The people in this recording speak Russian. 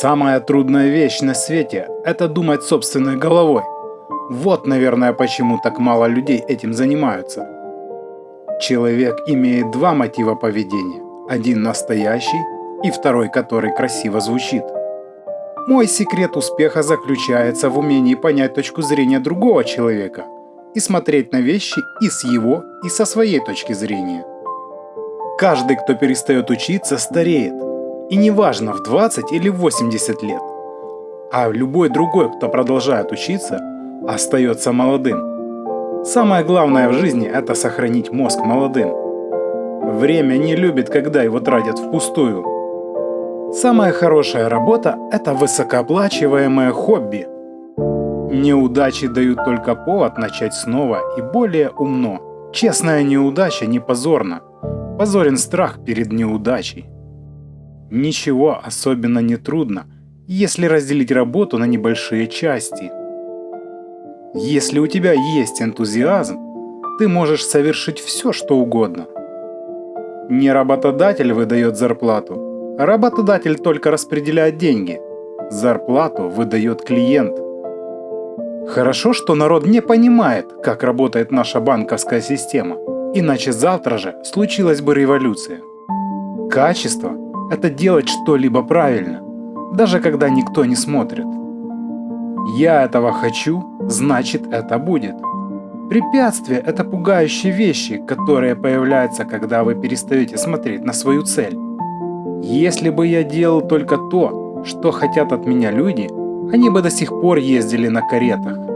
Самая трудная вещь на свете – это думать собственной головой. Вот, наверное, почему так мало людей этим занимаются. Человек имеет два мотива поведения. Один настоящий и второй, который красиво звучит. Мой секрет успеха заключается в умении понять точку зрения другого человека и смотреть на вещи и с его, и со своей точки зрения. Каждый, кто перестает учиться, стареет. И неважно, в 20 или 80 лет. А любой другой, кто продолжает учиться, остается молодым. Самое главное в жизни – это сохранить мозг молодым. Время не любит, когда его тратят впустую. Самая хорошая работа – это высокооплачиваемое хобби. Неудачи дают только повод начать снова и более умно. Честная неудача не позорна. Позорен страх перед неудачей. Ничего особенно не трудно, если разделить работу на небольшие части. Если у тебя есть энтузиазм, ты можешь совершить все, что угодно. Не работодатель выдает зарплату, а работодатель только распределяет деньги. Зарплату выдает клиент. Хорошо, что народ не понимает, как работает наша банковская система – Иначе завтра же случилась бы революция. Качество – это делать что-либо правильно, даже когда никто не смотрит. Я этого хочу, значит это будет. Препятствия – это пугающие вещи, которые появляются, когда вы перестаете смотреть на свою цель. Если бы я делал только то, что хотят от меня люди, они бы до сих пор ездили на каретах.